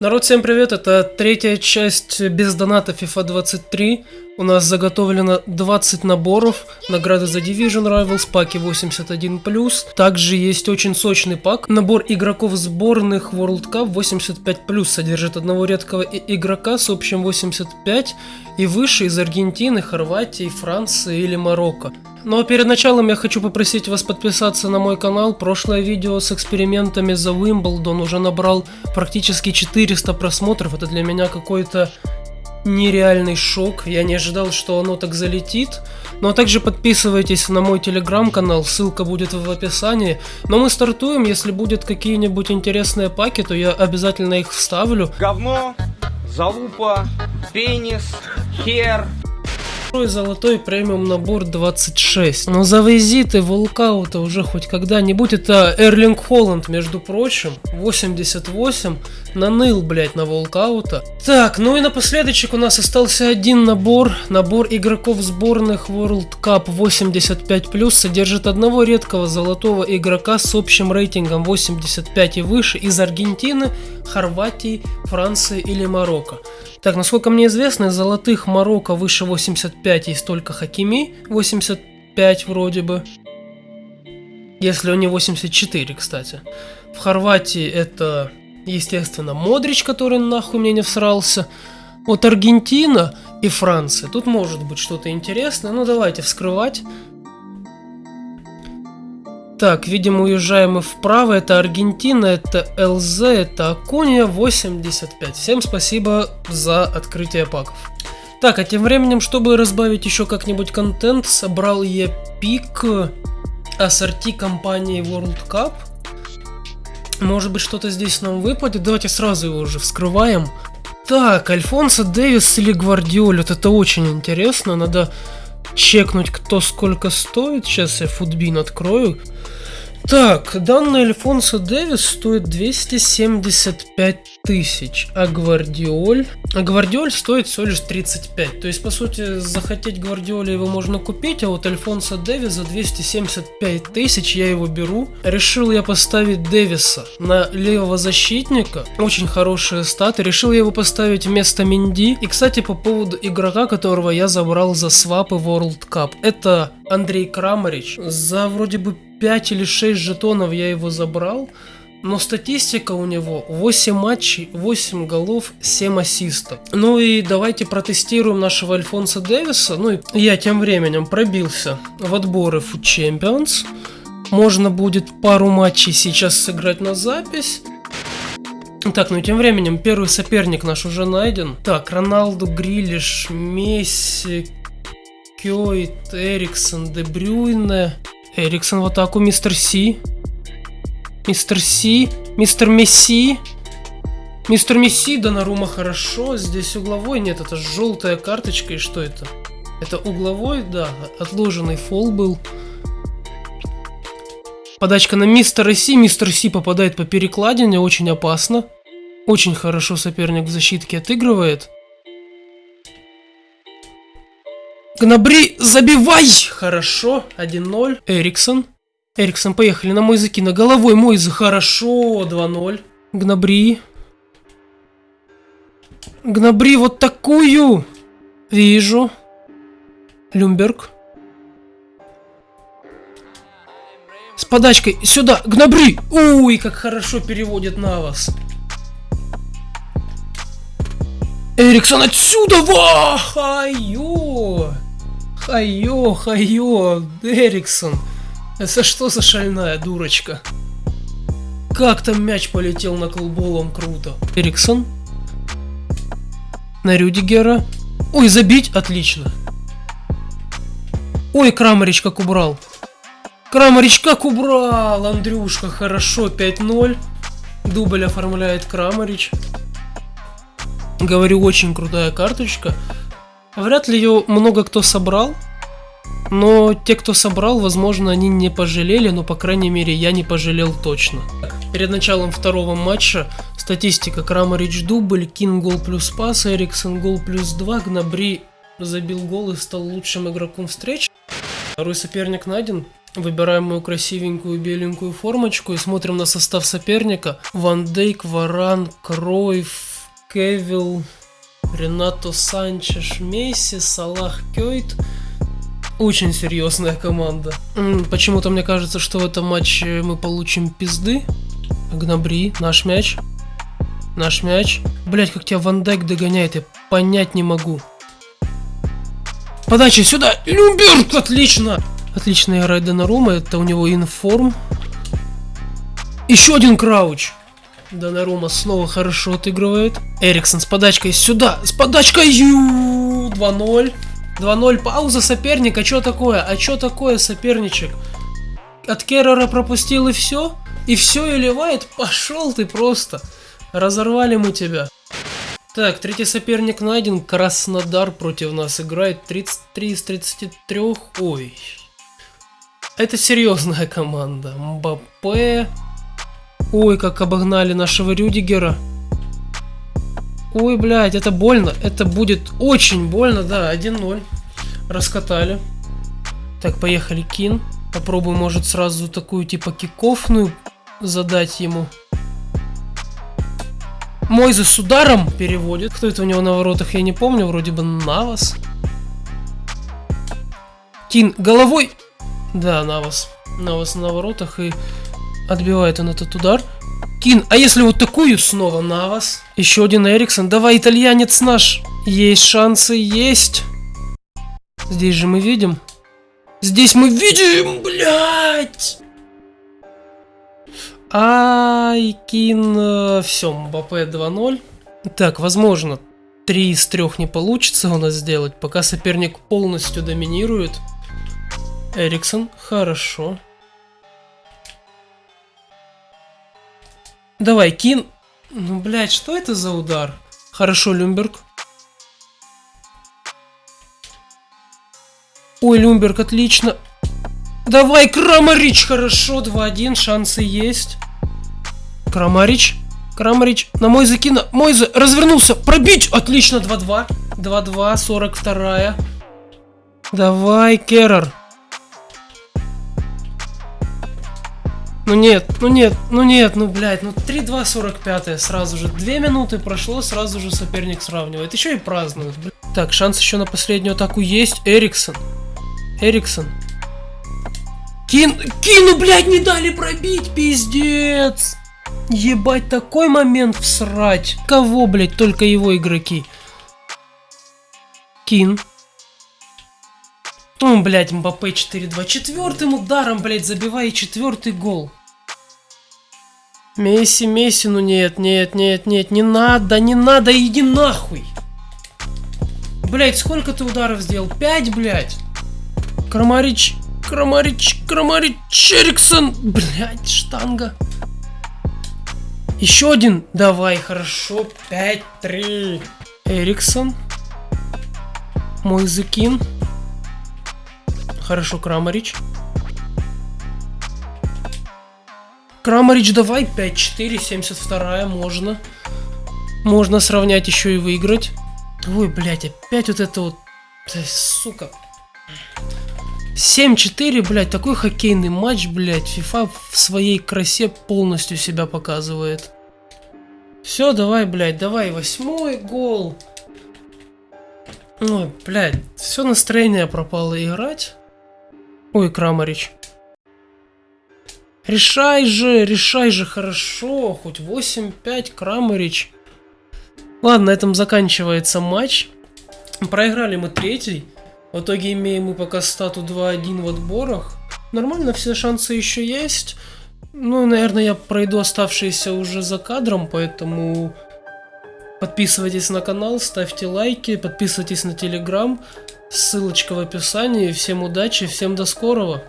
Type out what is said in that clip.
Народ, всем привет, это третья часть без доната FIFA 23. У нас заготовлено 20 наборов, награды за Division Rivals, паки 81+. Также есть очень сочный пак. Набор игроков сборных World Cup 85+, содержит одного редкого игрока с общим 85 и выше из Аргентины, Хорватии, Франции или Марокко. Ну а перед началом я хочу попросить вас подписаться на мой канал. Прошлое видео с экспериментами за Уимблдон уже набрал практически 400 просмотров. Это для меня какой-то нереальный шок. Я не ожидал, что оно так залетит. Ну а также подписывайтесь на мой телеграм-канал, ссылка будет в описании. Но мы стартуем, если будет какие-нибудь интересные паки, то я обязательно их вставлю. Говно, залупа, пенис, хер, Золотой премиум набор 26. Но завези ты волкаута уже хоть когда-нибудь. Это Эрлинг Холланд, между прочим. 88. Наныл, блять, на волкаута. Так, ну и напоследочек у нас остался один набор. Набор игроков сборных World Cup 85+. Содержит одного редкого золотого игрока с общим рейтингом 85 и выше из Аргентины, Хорватии, Франции или Марокко. Так, насколько мне известно, из золотых Марокко выше 85 есть только Хакими, 85 вроде бы. Если он не 84, кстати. В Хорватии это, естественно, Модрич, который нахуй мне не всрался. Вот Аргентина и Франция. Тут может быть что-то интересное. Ну давайте вскрывать. Так, видимо, уезжаем мы вправо. Это Аргентина, это ЛЗ, это Акуния 85. Всем спасибо за открытие паков. Так, а тем временем, чтобы разбавить еще как-нибудь контент, собрал я пик ассорти компании World Cup. Может быть, что-то здесь нам выпадет. Давайте сразу его уже вскрываем. Так, Альфонсо Дэвис или Гвардиоль. Вот это очень интересно. Надо чекнуть, кто сколько стоит. Сейчас я футбин открою. Так, данный Альфонсо Дэвис стоит 275 тысяч, а Гвардиоль... А Гвардиоль стоит всего лишь 35. То есть, по сути, захотеть Гвардиоля его можно купить, а вот Альфонсо Дэвис за 275 тысяч я его беру. Решил я поставить Дэвиса на левого защитника. Очень хорошие статы. Решил я его поставить вместо Минди. И, кстати, по поводу игрока, которого я забрал за свапы World Cup. Это Андрей Крамарич. За вроде бы 5 или 6 жетонов я его забрал. Но статистика у него 8 матчей, 8 голов, 7 ассистов. Ну и давайте протестируем нашего Альфонса Дэвиса. Ну и я тем временем пробился в отборы Food Champions. Можно будет пару матчей сейчас сыграть на запись. Так, ну и тем временем первый соперник наш уже найден. Так, Роналду, Грилиш, Месси, Кёйт, Эриксон, Дебрюйне, Эриксон в атаку, мистер Си. Мистер Си, мистер Месси. Мистер Месси, Донарума хорошо. Здесь угловой, нет, это желтая карточка. И что это? Это угловой, да, отложенный фол был. Подачка на мистера Си. Мистер Си попадает по перекладине, очень опасно. Очень хорошо соперник в защитке отыгрывает. Гнабри, забивай! Хорошо, 1-0. Эриксон. Эриксон, поехали на мой закина. Головой мой за хорошо. 2-0. Гнабри. Гнабри вот такую. Вижу. Люмберг. С подачкой. Сюда. Гнабри. Уй, как хорошо переводит на вас. Эриксон отсюда! Ва! Хайо! Хайо, Эриксон. Это что за шальная дурочка? Как там мяч полетел на колболом круто. Эриксон. На Рюдигера. Ой, забить? Отлично. Ой, Крамарич как убрал. Крамарич как убрал! Андрюшка, хорошо, 5-0. Дубль оформляет Крамарич. Говорю, очень крутая карточка. Вряд ли ее много кто собрал. Но те, кто собрал, возможно, они не пожалели, но, по крайней мере, я не пожалел точно. Перед началом второго матча статистика Крамарич дубль, Кин гол плюс пас, Эриксон гол плюс 2, Гнабри забил гол и стал лучшим игроком встречи. Второй соперник найден. Выбираем мою красивенькую беленькую формочку и смотрим на состав соперника. Ван Дейк, Варан, Кройф, Кевилл, Ренато Санчеш, Месси, Салах Кёйт. Очень серьезная команда. Почему-то мне кажется, что в этом матче мы получим пизды. Гнабри, наш мяч. Наш мяч. Блять, как тебя Ван Дайк догоняет, я понять не могу. Подача сюда! Люмберг! Отлично! Отлично играет Донарума, это у него информ. Еще один крауч. Донарума снова хорошо отыгрывает. Эриксон с подачкой сюда, с подачкой ю 2-0. 2-0, пауза соперника, что такое? А что такое соперничек? От Керрера пропустил и все? И все и ливает? Пошел ты просто. Разорвали мы тебя. Так, третий соперник найден. Краснодар против нас играет. 33 из 33. Ой. Это серьезная команда. Мбаппе. Ой, как обогнали нашего Рюдигера. Ой, блядь, это больно. Это будет очень больно, да, 1-0. Раскатали. Так, поехали, Кин. Попробуем, может, сразу такую, типа, кикофную задать ему. Мойзе с ударом переводит. Кто это у него на воротах, я не помню. Вроде бы Навас. Кин головой. Да, Навас. Навас на воротах и отбивает он этот удар. Кин, а если вот такую снова Навас? Еще один Эриксон. Давай, итальянец наш. Есть шансы, есть. Здесь же мы видим. Здесь мы видим, блядь. Ай, Кин, все, Мбаппе 2-0. Так, возможно, 3 из 3 не получится у нас сделать, пока соперник полностью доминирует. Эриксон, хорошо. Давай, Кин. Ну, блядь, что это за удар? Хорошо, Люмберг. Ой, Люмберг, отлично. Давай, Крамарич, хорошо, 2-1, шансы есть. Крамарич, Крамарич, на Мойзе Кина, Мойзе, развернулся, пробить, отлично, 2-2. 2-2, 42 Давай, Керрер. Ну нет, ну нет, ну нет, ну блядь, ну 3-2, 45 сразу же. Две минуты прошло, сразу же соперник сравнивает. Еще и празднует, блядь. Так, шанс еще на последнюю атаку есть. Эриксон. Эриксон. Кин... Кину, блядь, не дали пробить, пиздец. Ебать, такой момент всрать. Кого, блядь, только его игроки. Кин. Ну, блядь, Мбаппе 4-2. Четвертым ударом, блядь, забивает четвертый гол. Месси, Месси, ну нет, нет, нет, нет, не надо, не надо, иди нахуй. Блять, сколько ты ударов сделал? Пять, блядь. Крамарич, Крамарич, Крамарич, Эриксон. Блять, штанга. Еще один. Давай, хорошо. 5-3. Эриксон. Мой закин. Хорошо, Крамарич. Крамарич, давай 5-4, 72 можно. Можно сравнять еще и выиграть. Ой, блядь, опять вот это вот... Сука. 7-4, блядь, такой хоккейный матч, блядь. FIFA в своей красе полностью себя показывает. Все, давай, блядь, давай, восьмой гол. Ой, блядь, все настроение пропало играть. Ой, Крамарич. Решай же, решай же хорошо. Хоть 8-5, Крамарич. Ладно, на этом заканчивается матч. Проиграли мы третий. В итоге имеем мы пока стату 2-1 в отборах. Нормально, все шансы еще есть. Ну, наверное, я пройду оставшиеся уже за кадром, поэтому подписывайтесь на канал, ставьте лайки, подписывайтесь на телеграм. Ссылочка в описании. Всем удачи, всем до скорого.